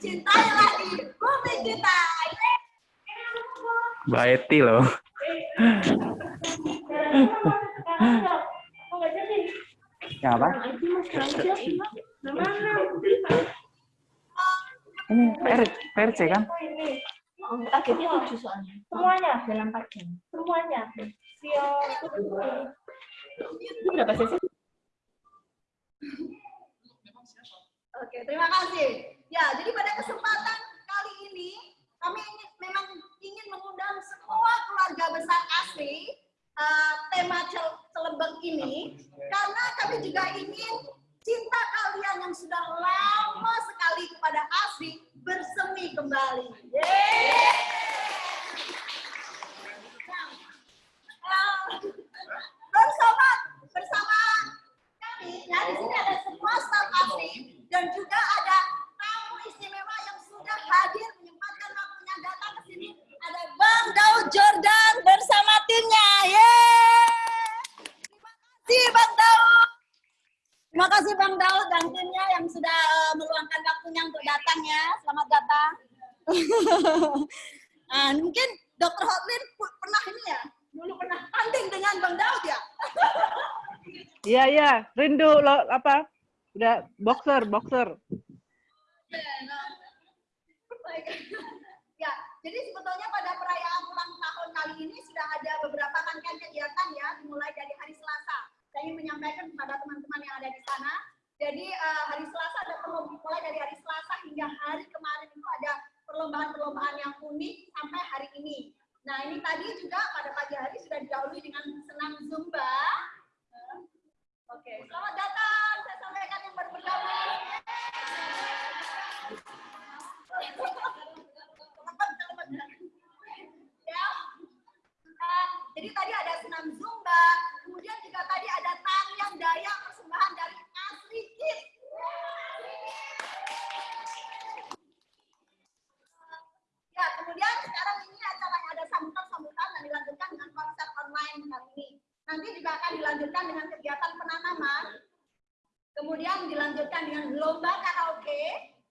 cintai lagi bumi kita. Mbak Eti loh. Ya apa? Ini PR, PRC kan? Targetnya tujuh soalnya. Semuanya dalam empat jam. Semuanya. Itu berapa sesi? Oke, terima kasih. Ya, jadi pada kesempatan kali ini kami ingin, memang ingin mengundang semua keluarga besar asli uh, tema Cel Celebeng ini karena kami juga ingin cinta kalian yang sudah lama sekali kepada asli bersemi kembali. Ya di sini ada semua staf asli dan juga ada hadir menyempatkan waktunya datang ke sini ada Bang Daud Jordan bersama timnya. Yeay! Terima kasih Bang Daud. Terima kasih Bang Daud dan timnya yang sudah uh, meluangkan waktunya untuk datang ya. Selamat datang. nah, mungkin Dokter Hotlin pernah ini ya, dulu pernah tanding dengan Bang Daud ya. Iya iya, rindu lo apa? Udah boxer, boxer. Ya, jadi sebetulnya pada perayaan ulang tahun kali ini sudah ada beberapa rangkaian kegiatan ya, dimulai dari hari Selasa. Saya ingin menyampaikan kepada teman-teman yang ada di sana. Jadi uh, hari Selasa ada mulai dari hari Selasa hingga hari kemarin itu ada perlombaan-perlombaan yang unik sampai hari ini. Nah ini tadi juga pada pagi hari sudah didahului dengan senam zumba. Oke, selamat datang. Saya sampaikan yang baru bergabung. Ya. Uh, jadi tadi ada senam zumba, kemudian juga tadi ada tarian daya persembahan dari Asri Kids. Ya, kemudian sekarang ini acaranya ada sambutan-sambutan dan dilanjutkan dengan konser online kali ini. Nanti juga akan dilanjutkan dengan kegiatan penanaman, kemudian dilanjutkan dengan lomba karaoke,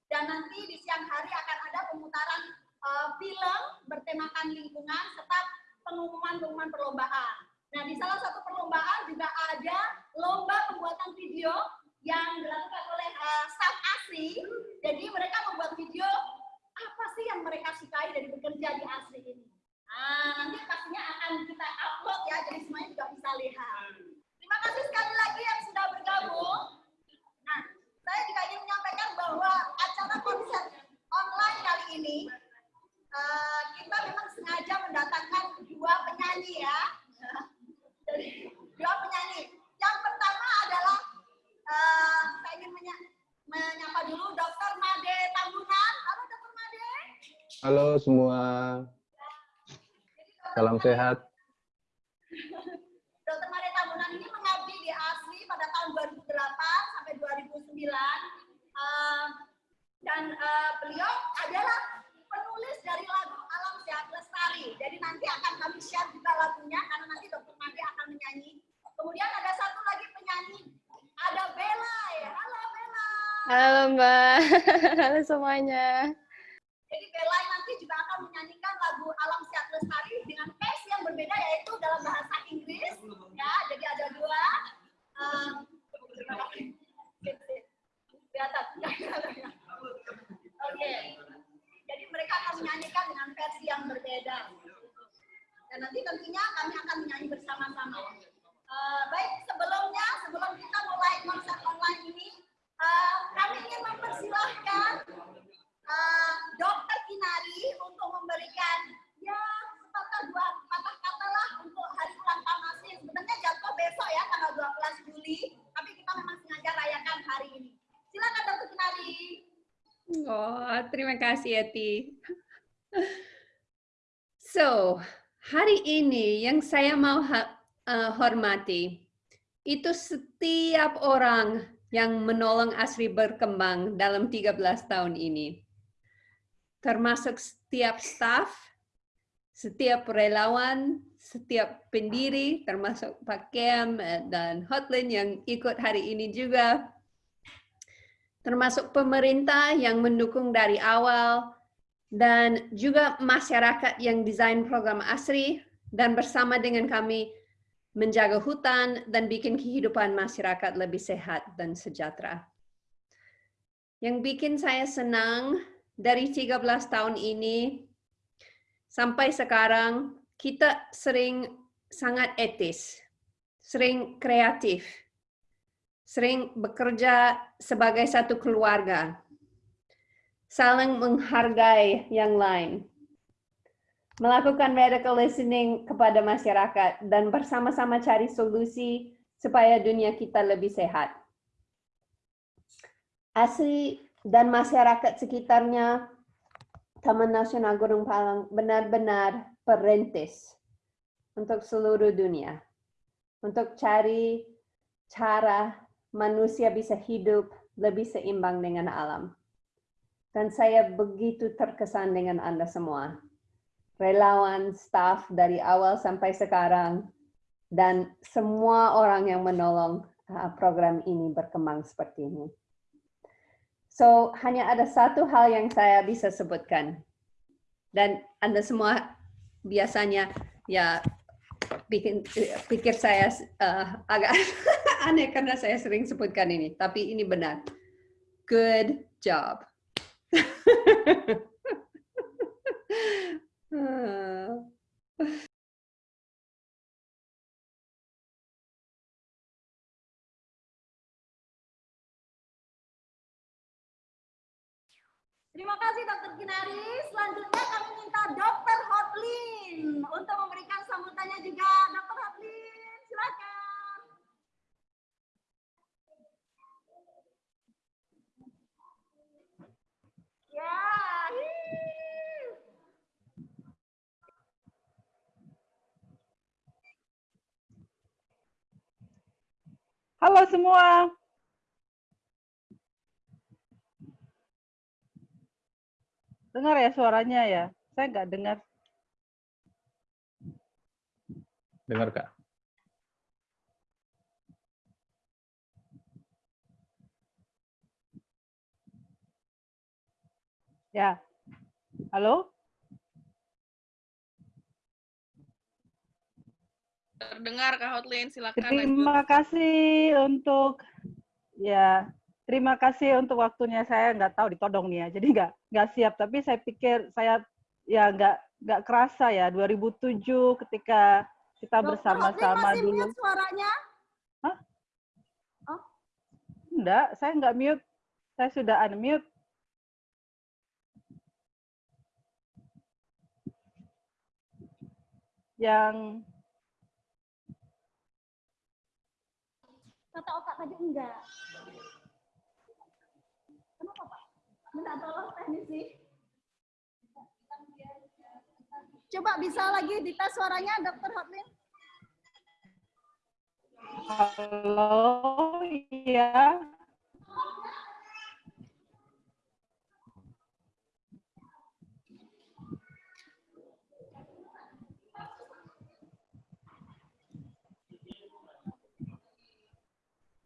dan nanti di siang hari akan ada pemutaran uh, film bertemakan lingkungan serta pengumuman-pengumuman perlombaan. Nah, di salah satu perlombaan juga ada lomba pembuatan video yang dilakukan oleh uh, staff asli. Jadi mereka membuat video apa sih yang mereka sukai dari bekerja di asli ini. Nah, nanti pastinya akan kita upload ya, jadi semuanya juga bisa lihat. Terima kasih sekali lagi yang sudah bergabung. Saya juga ingin menyampaikan bahwa acara konser online kali ini uh, kita memang sengaja mendatangkan dua penyanyi ya. Jadi dua penyanyi. Yang pertama adalah uh, saya ingin menya menyapa dulu Dr. Made Tambunan. Halo Dr. Made. Halo semua. Salam sehat. Dr. Made Tambunan ini mengabdi di ASLI pada tahun 2008 sampai 2009. Uh, dan uh, beliau adalah penulis dari lagu Alam Sehat Lestari. Jadi nanti akan kami share juga lagunya karena nanti Dr. Made akan menyanyi. Kemudian ada satu lagi penyanyi, ada Bella. Ya. Halo Bella. Halo Mbak, halo semuanya. Jadi Bella nanti juga akan menyanyikan lagu Alam Sehat Lestari dengan versi yang berbeda yaitu dalam bahasa Inggris. Ya, jadi ada dua. Um, di atas. Oke. Jadi mereka akan menyanyikan dengan versi yang berbeda. Dan nanti tentunya kami akan menyanyi bersama-sama. Uh, baik, sebelumnya, sebelum kita mulai konser online ini, uh, kami ingin mempersilahkan uh, Dokter Kinari untuk memberikan ya sepatah dua patah kata lah untuk hari ulang tahun asli. Sebenarnya jatuh besok ya tanggal 12 Juli, tapi kita memang sengaja rayakan hari ini. Silakan Dokter Kinari. Oh, terima kasih Eti. So, hari ini yang saya mau uh, hormati itu setiap orang yang menolong Asri berkembang dalam 13 tahun ini. Termasuk setiap staff, setiap relawan, setiap pendiri, termasuk Pak Kem dan Hotlin yang ikut hari ini juga. Termasuk pemerintah yang mendukung dari awal, dan juga masyarakat yang desain program ASRI, dan bersama dengan kami menjaga hutan dan bikin kehidupan masyarakat lebih sehat dan sejahtera. Yang bikin saya senang dari 13 tahun ini sampai sekarang kita sering sangat etis, sering kreatif, sering bekerja sebagai satu keluarga, saling menghargai yang lain, melakukan medical listening kepada masyarakat, dan bersama-sama cari solusi supaya dunia kita lebih sehat. Asli dan masyarakat sekitarnya Taman Nasional Gunung Palang benar-benar perintis untuk seluruh dunia. Untuk cari cara manusia bisa hidup lebih seimbang dengan alam. Dan saya begitu terkesan dengan Anda semua. Relawan, staff dari awal sampai sekarang, dan semua orang yang menolong uh, program ini berkembang seperti ini. So, hanya ada satu hal yang saya bisa sebutkan. Dan Anda semua biasanya ya bikin pikir saya uh, agak aneh karena saya sering sebutkan ini, tapi ini benar. Good job. Terima kasih Dokter Kinari. Selanjutnya kami minta Dokter Hotlin untuk memberikan sambutannya juga. Dokter Hotlin, silakan. Ya. Halo semua. Dengar ya suaranya ya? Saya nggak dengar. Dengar Kak. Ya. Halo? Terdengar Kak Hotlin, silakan lanjut. Terima kasih untuk ya terima kasih untuk waktunya. Saya nggak tahu ditodong nih ya. Jadi nggak nggak siap. Tapi saya pikir saya ya nggak nggak kerasa ya. 2007 ketika kita bersama-sama masih dulu. mute suaranya. enggak saya nggak mute. Saya sudah unmute. Yang Kata otak tadi enggak. Kenapa Pak? Minta tolong teknisi. Coba bisa lagi dites suaranya Dokter Hotlin. halo ya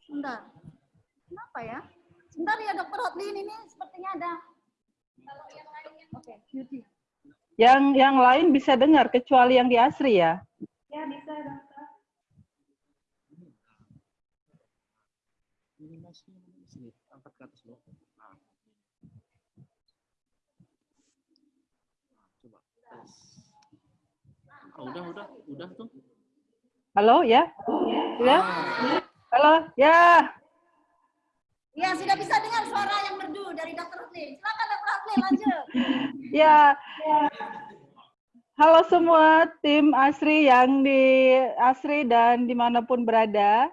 Sebentar. Kenapa ya? Sebentar ya Dokter Hotlin ini sepertinya ada. Kalau yang lainnya. Oke, Beauty. yang yang lain bisa dengar kecuali yang di Asri ya Ya bisa Dokter. ini mas sini angkat ke atas nah. Coba oh, udah udah udah tuh halo ya ya halo ya Ya sudah bisa dengar suara yang merdu dari Dokter Hotlin. Silakan Dokter Hotlin lanjut. Ya. Halo semua tim Asri yang di Asri dan di mana pun berada.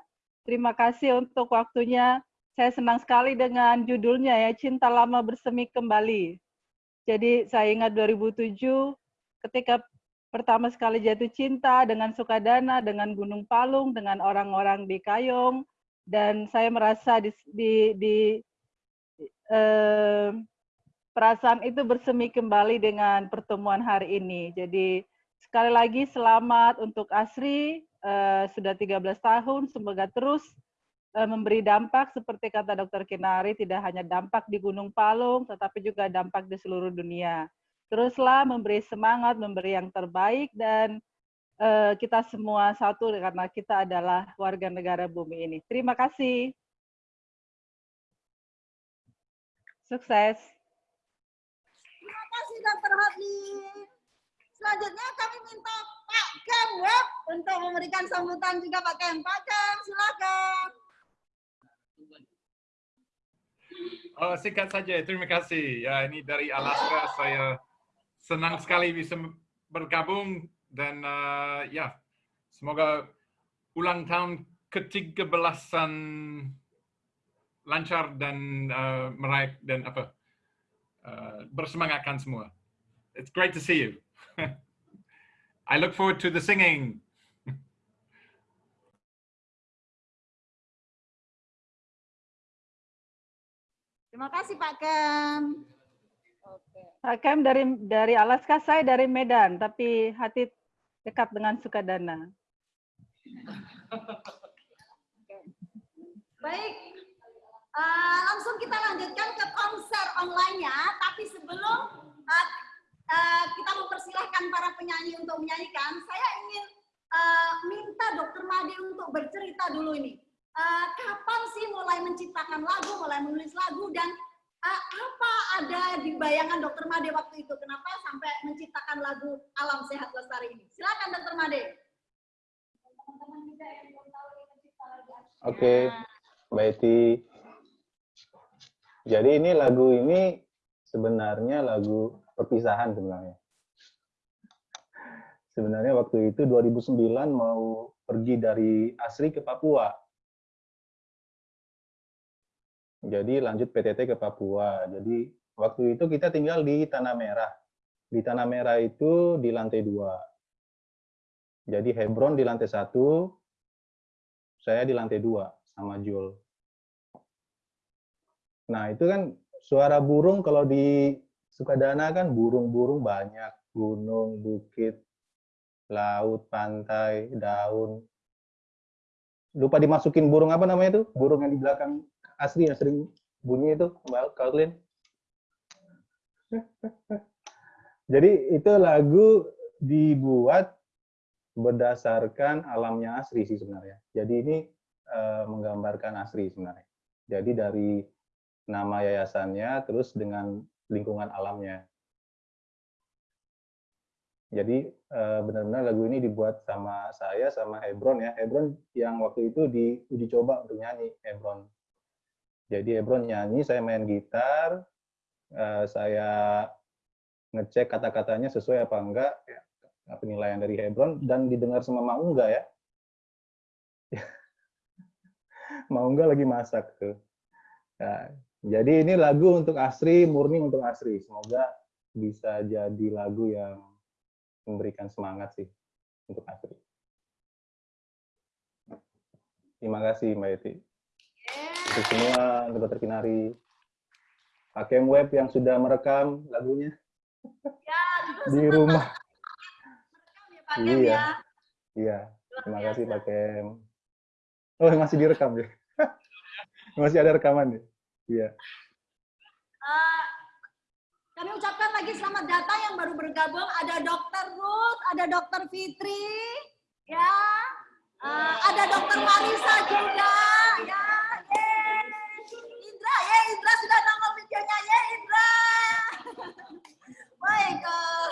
Terima kasih untuk waktunya. Saya senang sekali dengan judulnya ya, Cinta Lama Bersemi Kembali. Jadi saya ingat 2007 ketika pertama sekali jatuh cinta dengan Sukadana, dengan Gunung Palung, dengan orang-orang di Kayong, dan saya merasa di, di, di eh, perasaan itu bersemi kembali dengan pertemuan hari ini. Jadi sekali lagi selamat untuk Asri, eh, sudah 13 tahun, semoga terus eh, memberi dampak seperti kata Dr. Kinari, tidak hanya dampak di Gunung Palung, tetapi juga dampak di seluruh dunia. Teruslah memberi semangat, memberi yang terbaik, dan eh, kita semua satu karena kita adalah warga negara bumi ini. Terima kasih. Sukses. Terima kasih Dr. Hotli. Selanjutnya kami minta Pak Kem Web untuk memberikan sambutan juga Pak Kem. Pak Kem, silakan. Oh, singkat saja. Terima kasih. Ya, ini dari Alaska. Saya senang sekali bisa bergabung dan uh, ya, semoga ulang tahun ke-13 lancar dan uh, meraih dan apa uh, bersemangatkan semua. It's great to see you. I look forward to the singing. Terima kasih Pak Kem. Pak Kem dari dari Alaska, saya dari Medan, tapi hati dekat dengan Sukadana. Baik, Eh, langsung kita lanjutkan ke konser online-nya. Tapi sebelum eh, eh, kita mempersilahkan para penyanyi untuk menyanyikan, saya ingin eh, minta Dokter Made untuk bercerita dulu ini. Eh, kapan sih mulai menciptakan lagu, mulai menulis lagu, dan eh, apa ada di bayangan Dokter Made waktu itu? Kenapa sampai menciptakan lagu Alam Sehat Lestari ini? Silakan Dokter Made. Oke, Mbak Eti. Jadi ini lagu ini sebenarnya lagu perpisahan sebenarnya. Sebenarnya waktu itu 2009 mau pergi dari Asri ke Papua. Jadi lanjut PTT ke Papua. Jadi waktu itu kita tinggal di Tanah Merah. Di Tanah Merah itu di lantai dua. Jadi Hebron di lantai satu, saya di lantai dua sama Jul. Nah, itu kan suara burung kalau di Sukadana kan burung-burung banyak, gunung, bukit, laut, pantai, daun. Lupa dimasukin burung apa namanya itu? Burung yang di belakang asli yang sering bunyi itu, Mbak Kaulin. Jadi itu lagu dibuat berdasarkan alamnya asri sih sebenarnya. Jadi ini uh, menggambarkan asri sebenarnya. Jadi dari nama yayasannya, terus dengan lingkungan alamnya. Jadi benar-benar lagu ini dibuat sama saya, sama Hebron ya. Hebron yang waktu itu diuji coba untuk nyanyi, Hebron. Jadi Hebron nyanyi, saya main gitar, saya ngecek kata-katanya sesuai apa enggak, ya, penilaian dari Hebron, dan didengar sama Maungga ya. Maungga lagi masak tuh. Nah, jadi ini lagu untuk Asri, murni untuk Asri. Semoga bisa jadi lagu yang memberikan semangat sih untuk Asri. Terima kasih Mbak Eti. Untuk semua untuk Dokter Kinari. Hakem Web yang sudah merekam lagunya Ya, di rumah. merekam ya Pak Iya. ya. Iya, terima kasih Pak Kem. Oh, masih direkam ya? masih ada rekaman ya? Iya. Eh, kami ucapkan lagi selamat datang yang baru bergabung. Ada Dokter Ruth, ada Dokter Fitri, ya. Eh, ada Dokter Marisa juga, ya. Yeay. Indra, sudah nongol videonya, ya Indra. Baik. eh,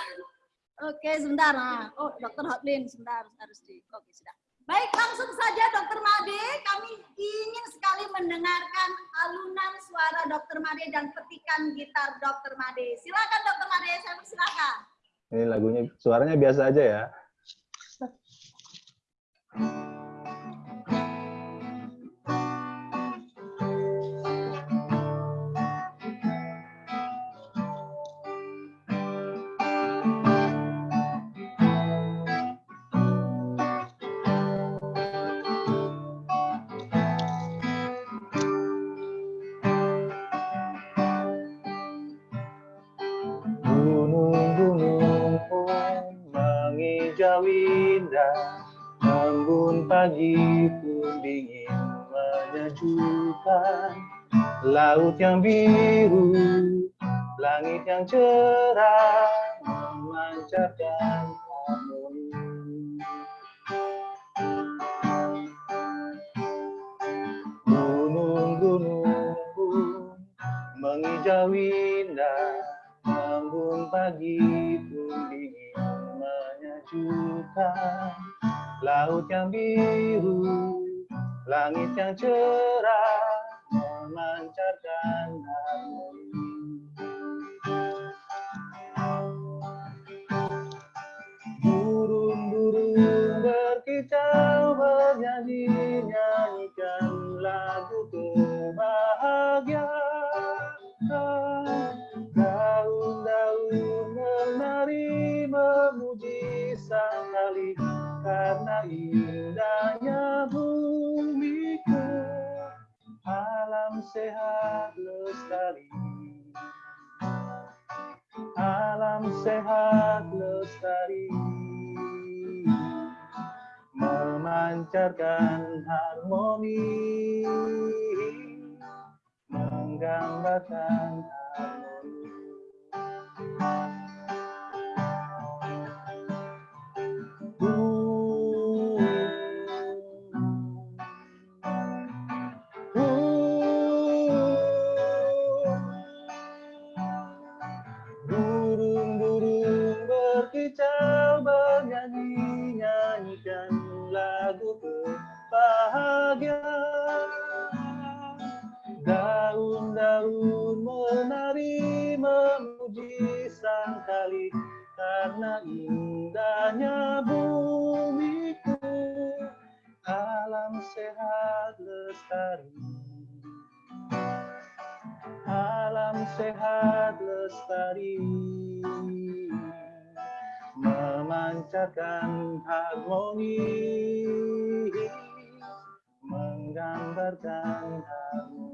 Oke, sebentar. Nah. Oh, Dokter Hotlin, sebentar harus di. Oke, sudah. Baik, langsung saja Dokter Made. Kami ingin sekali mendengarkan alunan suara Dokter Made dan petikan gitar Dokter Made. Silakan Dokter Made, saya persilakan. Ini lagunya, suaranya biasa aja ya. Gunung-gunung laut yang biru, langit yang cerah, memancarkan harmoni. Gunung-gunung mengijau indah, embun pagi pun dingin menyejukkan. Laut yang biru, langit yang cerah, memancarkan memancarkan harmoni menggambarkan memuji sang kali karena indahnya bumiku. Alam sehat lestari. Alam sehat lestari memancarkan harmoni menggambarkan harmoni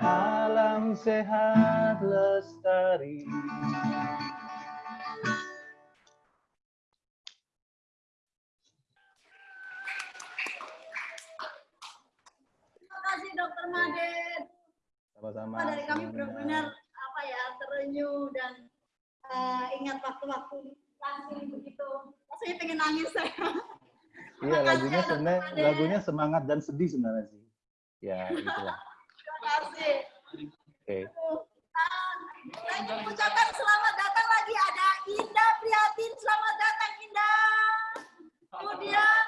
Alam sehat lestari Terima kasih Dokter Maded. sama-sama Wah, dari kami benar-benar apa ya terenyuh dan eh, ingat waktu-waktu langsung begitu. Rasanya pengen nangis saya. Iya lagunya ya, Dokter sebenarnya lagunya semangat dan sedih sebenarnya sih ya itulah. Ingin mengucapkan selamat datang lagi ada Indah Prihatin. Selamat datang Indah. Kemudian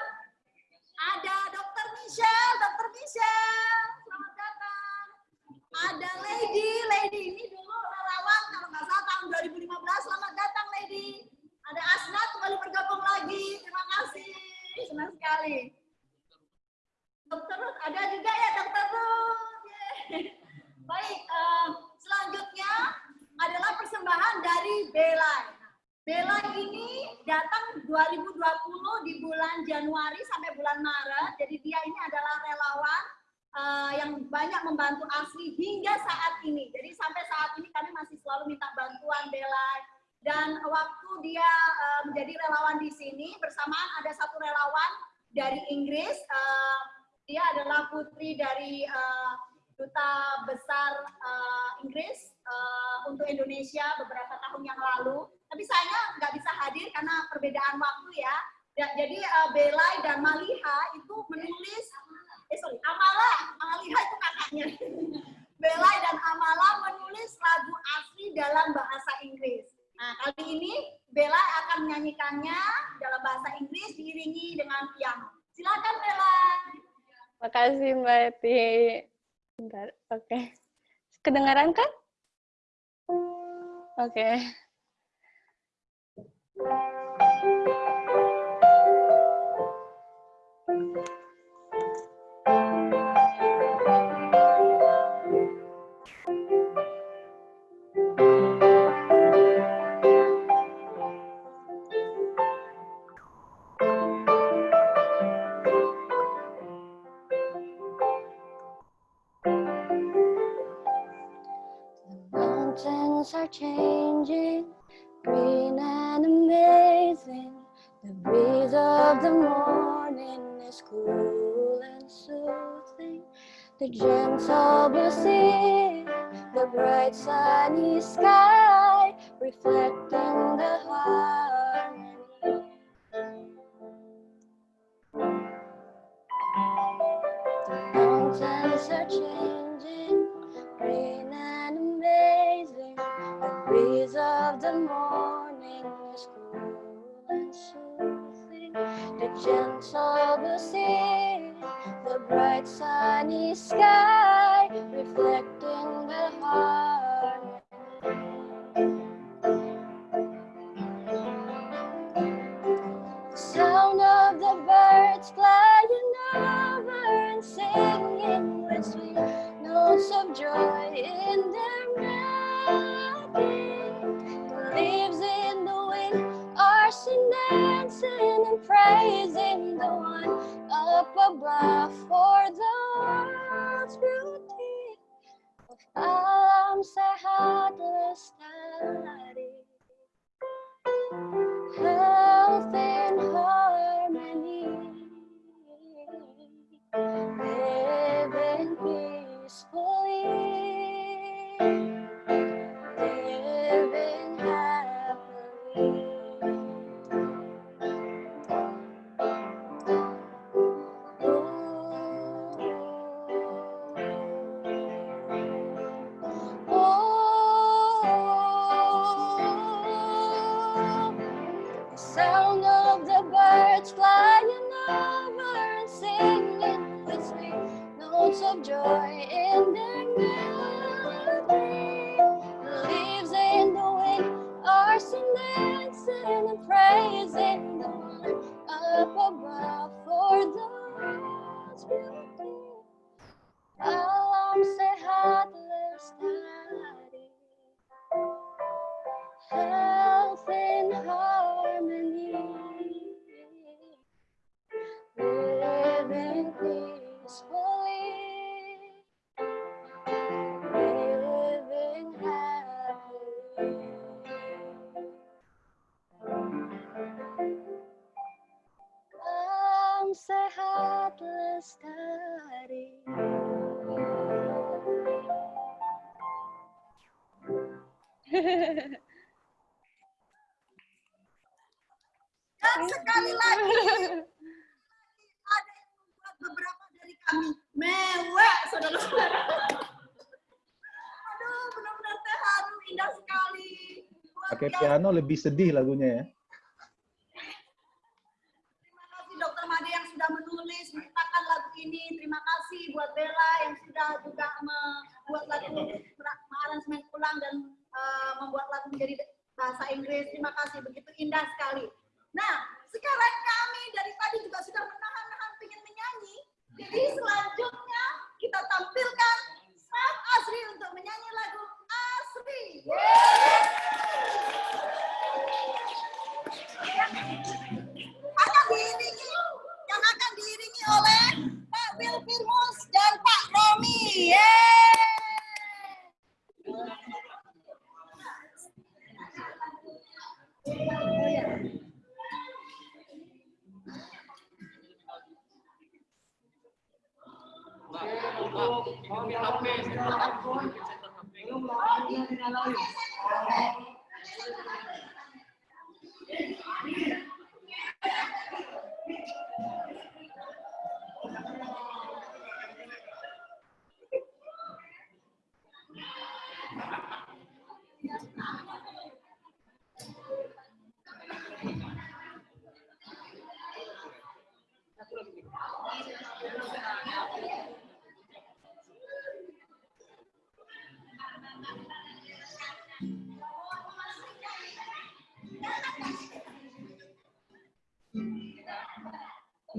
ada Dokter Michelle, Dokter Michelle. Selamat datang. Ada Lady, Lady ini dulu relawan kalau nggak salah tahun 2015. Selamat datang Lady. Ada Asnat kembali bergabung lagi. Terima kasih. Senang sekali. Dokter Ruth, ada juga ya Dokter Ruth. Yeay. Baik, eh, selanjutnya adalah persembahan dari Belai. Belai ini datang 2020 di bulan Januari sampai bulan Maret. Jadi dia ini adalah relawan eh, yang banyak membantu asli hingga saat ini. Jadi sampai saat ini kami masih selalu minta bantuan Belai. Dan waktu dia eh, menjadi relawan di sini bersamaan ada satu relawan dari Inggris. eh, dia adalah putri dari eh, duta besar eh, Inggris eh, untuk Indonesia beberapa tahun yang lalu. Tapi saya nggak bisa hadir karena perbedaan waktu ya. Da- Jadi eh, Belai dan Maliha itu menulis, eh sorry, Amala, Maliha itu kakaknya. Belai dan Amala menulis lagu asli dalam bahasa Inggris. Nah, kali ini Belai akan menyanyikannya dalam bahasa Inggris diiringi dengan piano. Silakan Belai. Makasih Mbak Eti. Oke. Kedengaran kan? Oke. Mountains Piano lebih sedih lagunya ya.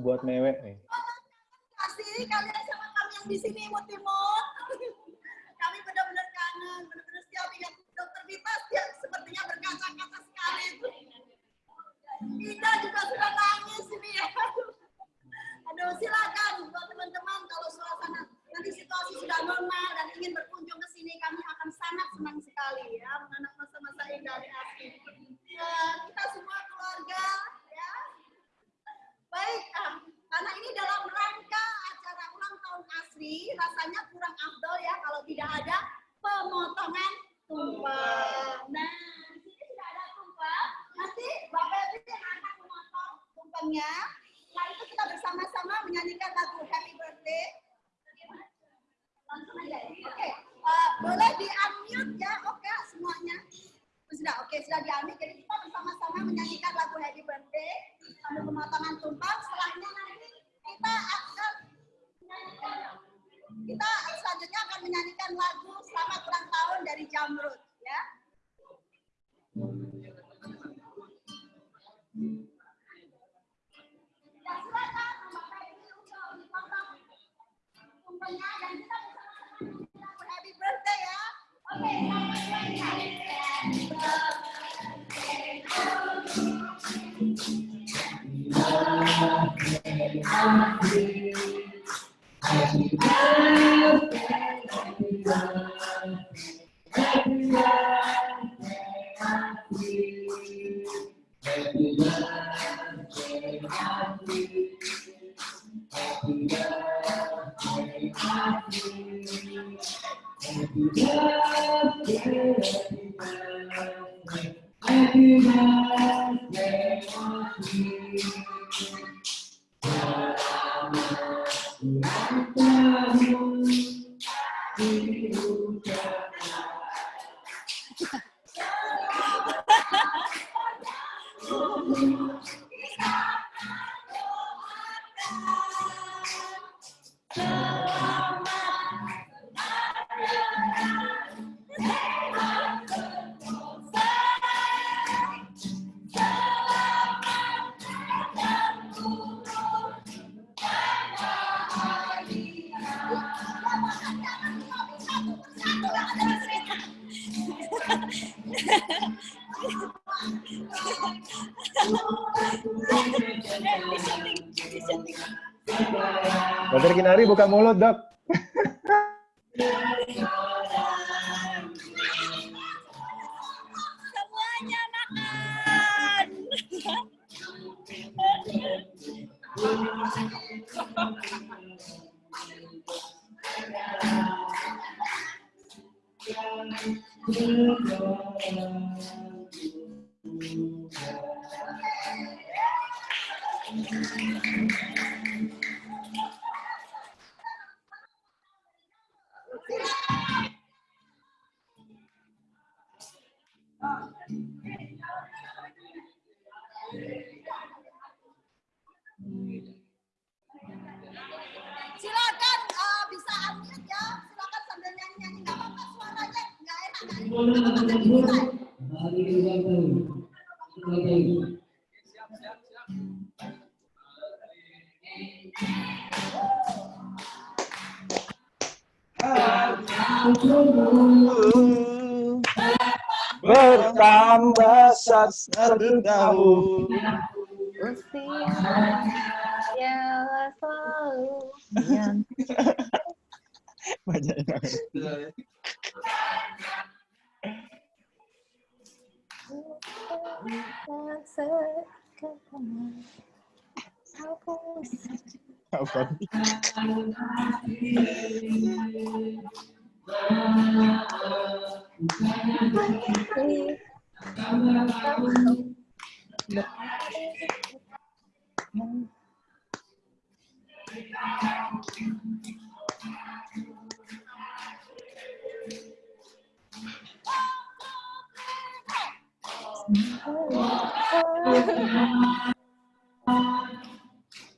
buat mewek nih. Pasti ini kalian sama kami yang di sini mau Baby, that day. Buka mulut, dok. Semuanya makan. Silakan Bertambah satu tahun. Usia ialah selalu yang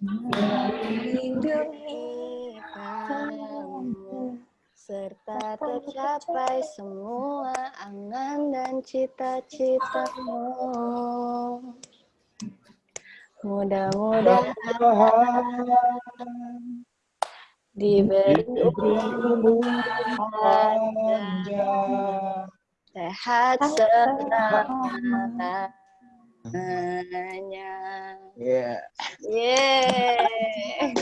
melindungi kamu serta tercapai semua angan dan cita-citamu. Mudah-mudahan diberi umur sehat selamanya. Iya. Yeay.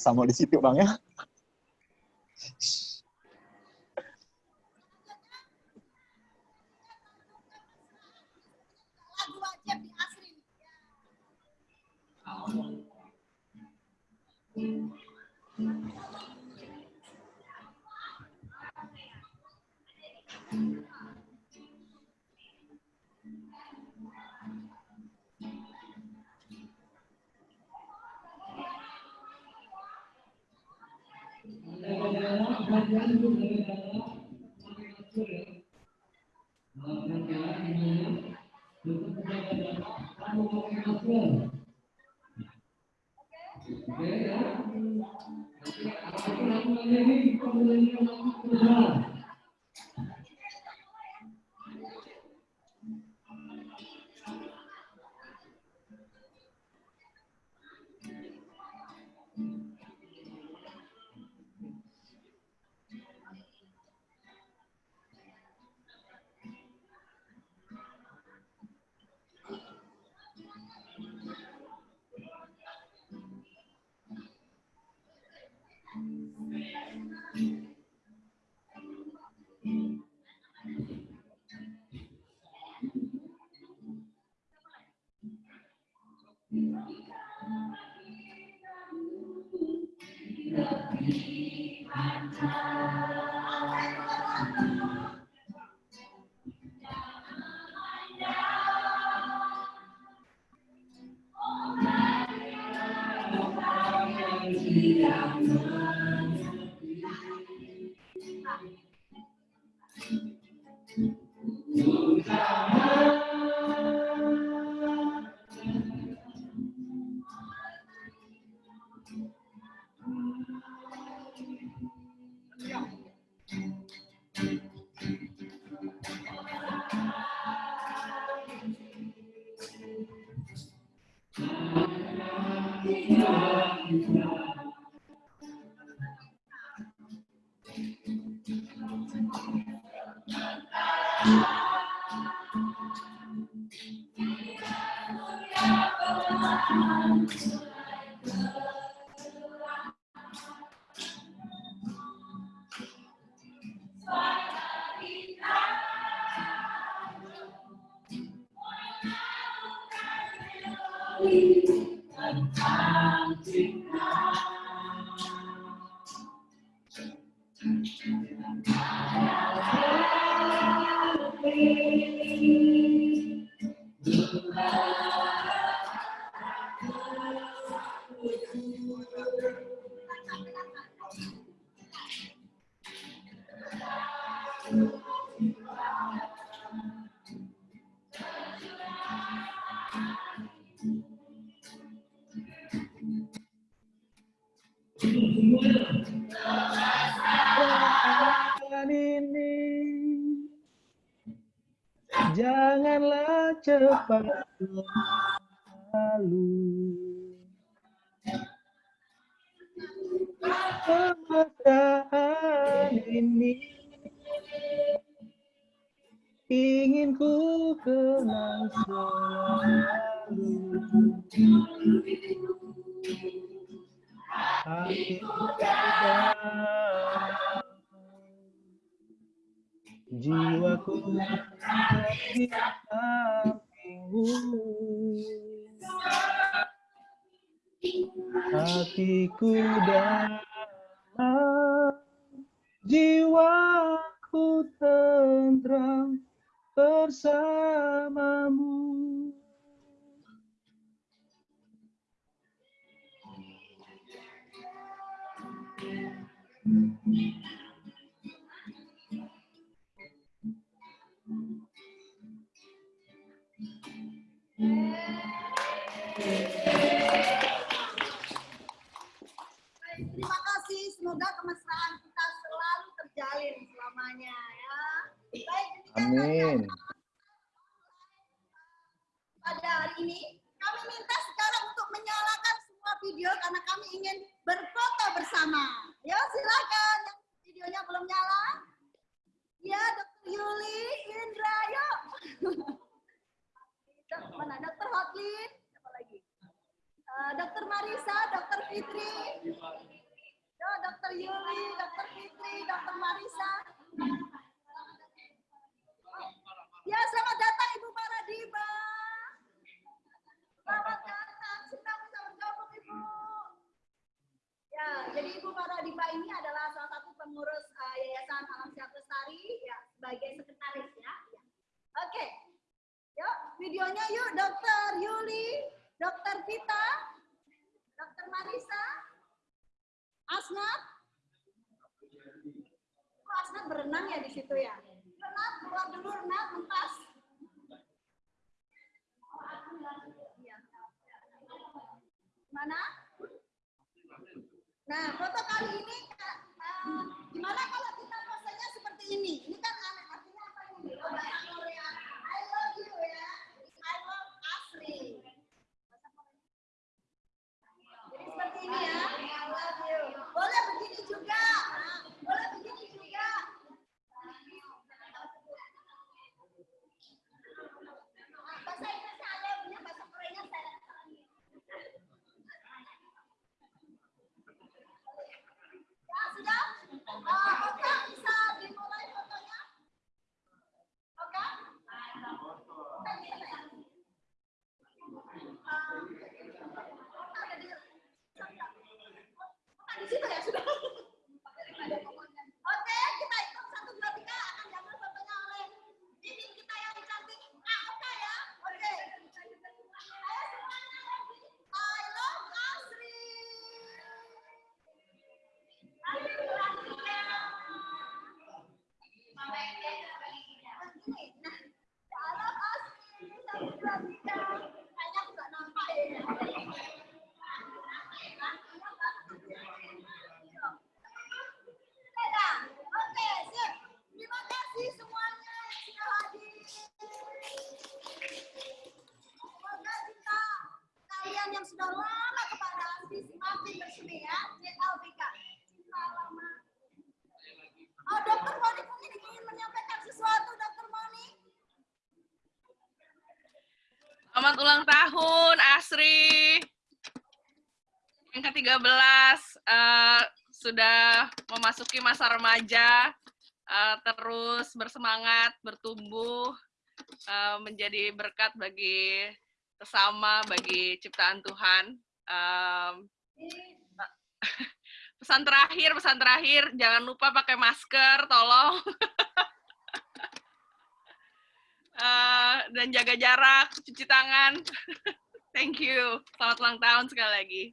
Sama di situ bang ya. Gracias. down. Ini Janganlah cepat lalu. ku kenang selalu. Hatiku jiwaku di sampingmu hatiku dan Ulang tahun, Asri. Yang ke-13 eh, sudah memasuki masa remaja, eh, terus bersemangat, bertumbuh, eh, menjadi berkat bagi sesama, bagi ciptaan Tuhan. Em, pesan terakhir, pesan terakhir, jangan lupa pakai masker, tolong. Eh, dan jaga jarak, cuci tangan. Thank you. Selamat ulang tahun sekali lagi.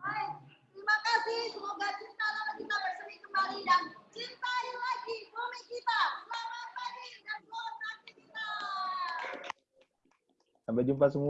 Baik, terima kasih. Semoga cinta lama kita bersemi kembali dan cintai lagi bumi kita. Selamat pagi dan selamat beraktivitas. Sampai jumpa semua.